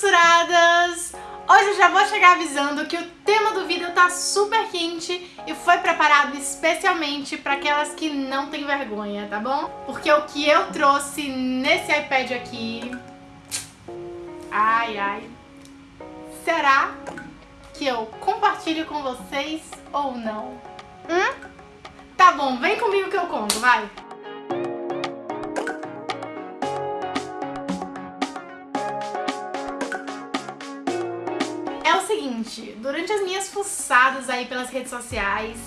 censuradas! Hoje eu já vou chegar avisando que o tema do vídeo tá super quente e foi preparado especialmente para aquelas que não têm vergonha, tá bom? Porque o que eu trouxe nesse iPad aqui... Ai, ai... Será que eu compartilho com vocês ou não? Hum? Tá bom, vem comigo que eu conto, vai! Seguinte, durante as minhas fuçadas aí pelas redes sociais,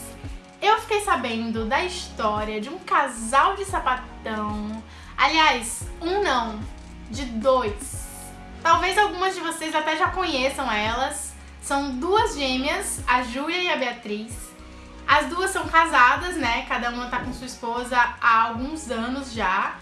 eu fiquei sabendo da história de um casal de sapatão. Aliás, um não, de dois. Talvez algumas de vocês até já conheçam elas. São duas gêmeas, a Júlia e a Beatriz. As duas são casadas, né? Cada uma tá com sua esposa há alguns anos já.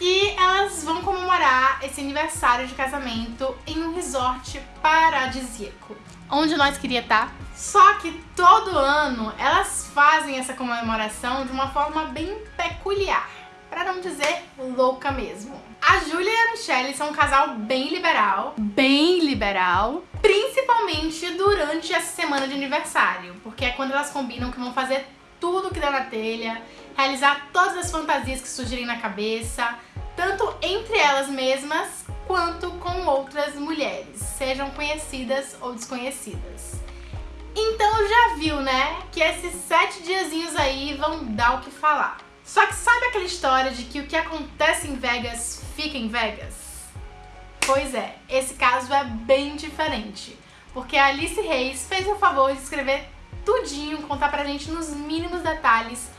E elas vão comemorar esse aniversário de casamento em um resort paradisíaco. Onde nós queria estar. Tá? Só que todo ano elas fazem essa comemoração de uma forma bem peculiar. Pra não dizer louca mesmo. A Júlia e a Michelle são um casal bem liberal. Bem liberal. Principalmente durante essa semana de aniversário. Porque é quando elas combinam que vão fazer tudo que dá na telha, realizar todas as fantasias que surgirem na cabeça, tanto entre elas mesmas quanto com outras mulheres, sejam conhecidas ou desconhecidas. Então já viu, né, que esses sete diazinhos aí vão dar o que falar. Só que sabe aquela história de que o que acontece em Vegas fica em Vegas? Pois é, esse caso é bem diferente, porque a Alice Reis fez o favor de escrever tudinho, contar pra gente nos mínimos detalhes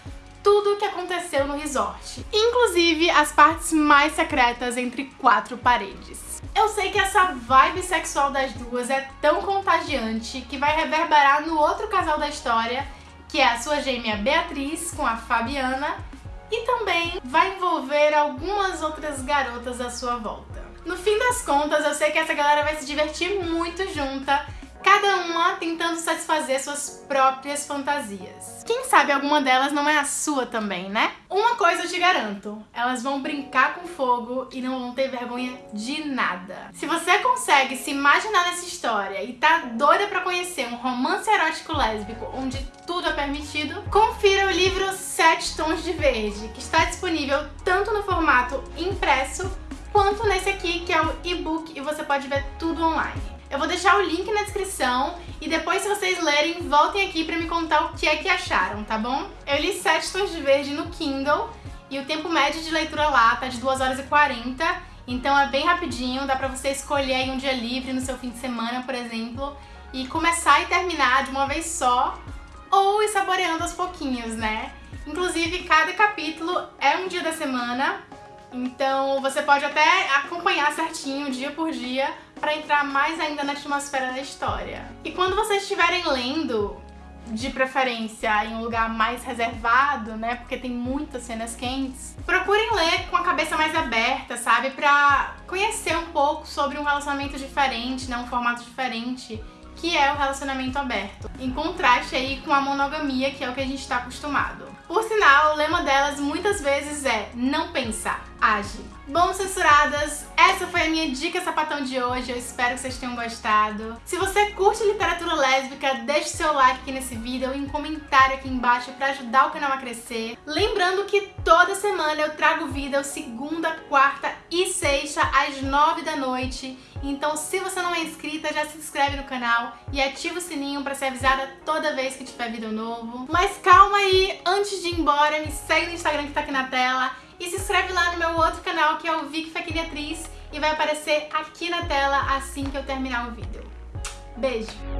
tudo o que aconteceu no resort, inclusive as partes mais secretas entre quatro paredes. Eu sei que essa vibe sexual das duas é tão contagiante que vai reverberar no outro casal da história, que é a sua gêmea Beatriz com a Fabiana, e também vai envolver algumas outras garotas à sua volta. No fim das contas, eu sei que essa galera vai se divertir muito junta cada uma tentando satisfazer suas próprias fantasias. Quem sabe alguma delas não é a sua também, né? Uma coisa eu te garanto, elas vão brincar com fogo e não vão ter vergonha de nada. Se você consegue se imaginar nessa história e tá doida pra conhecer um romance erótico lésbico onde tudo é permitido, confira o livro Sete Tons de Verde, que está disponível tanto no formato impresso quanto nesse aqui, que é o e-book, e você pode ver tudo online. Eu vou deixar o link na descrição e depois, se vocês lerem, voltem aqui pra me contar o que é que acharam, tá bom? Eu li 7 tons de verde no Kindle e o tempo médio de leitura lá tá de 2 horas e 40, então é bem rapidinho, dá pra você escolher aí um dia livre no seu fim de semana, por exemplo, e começar e terminar de uma vez só, ou ir saboreando aos pouquinhos, né? Inclusive, cada capítulo é um dia da semana, então você pode até acompanhar certinho, dia por dia, para entrar mais ainda na atmosfera da história. E quando vocês estiverem lendo, de preferência em um lugar mais reservado, né, porque tem muitas cenas quentes, procurem ler com a cabeça mais aberta, sabe, pra conhecer um pouco sobre um relacionamento diferente, né, um formato diferente, que é o relacionamento aberto, em contraste aí com a monogamia, que é o que a gente está acostumado. Por sinal, o lema delas muitas vezes é não pensar, age. Bom, censuradas, essa foi a minha dica sapatão de hoje, eu espero que vocês tenham gostado. Se você curte literatura lésbica, deixe seu like aqui nesse vídeo e um comentário aqui embaixo para ajudar o canal a crescer. Lembrando que toda semana eu trago vídeo segunda, quarta e sexta às nove da noite. Então se você não é inscrita, já se inscreve no canal e ativa o sininho para ser avisada toda vez que tiver vídeo novo. Mas calma aí, antes de ir embora, me segue no Instagram que tá aqui na tela e se inscreve lá no meu outro canal, que é o Vic Fequiniatriz, e vai aparecer aqui na tela assim que eu terminar o vídeo. Beijo!